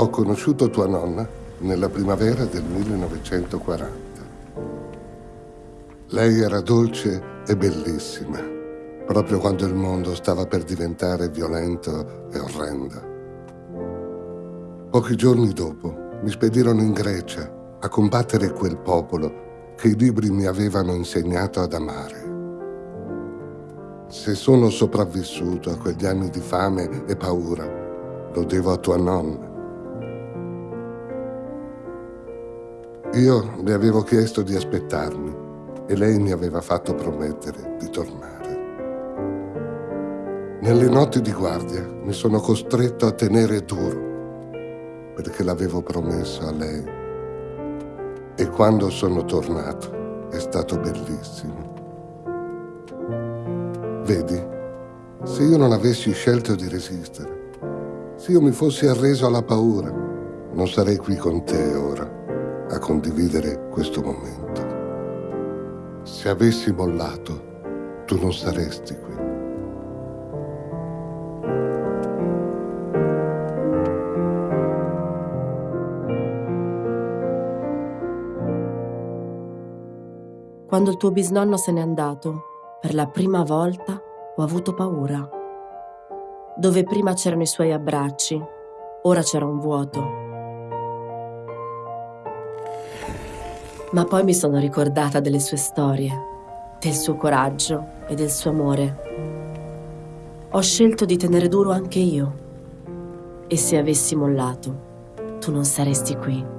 Ho conosciuto tua nonna nella primavera del 1940. Lei era dolce e bellissima, proprio quando il mondo stava per diventare violento e orrendo. Pochi giorni dopo mi spedirono in Grecia a combattere quel popolo che i libri mi avevano insegnato ad amare. Se sono sopravvissuto a quegli anni di fame e paura, lo devo a tua nonna. Io le avevo chiesto di aspettarmi e lei mi aveva fatto promettere di tornare. Nelle notti di guardia mi sono costretto a tenere duro perché l'avevo promesso a lei e quando sono tornato è stato bellissimo. Vedi, se io non avessi scelto di resistere, se io mi fossi arreso alla paura, non sarei qui con te ora a condividere questo momento. Se avessi mollato, tu non saresti qui. Quando il tuo bisnonno se n'è andato, per la prima volta ho avuto paura. Dove prima c'erano i suoi abbracci, ora c'era un vuoto. Ma poi mi sono ricordata delle sue storie, del suo coraggio e del suo amore. Ho scelto di tenere duro anche io. E se avessi mollato, tu non saresti qui.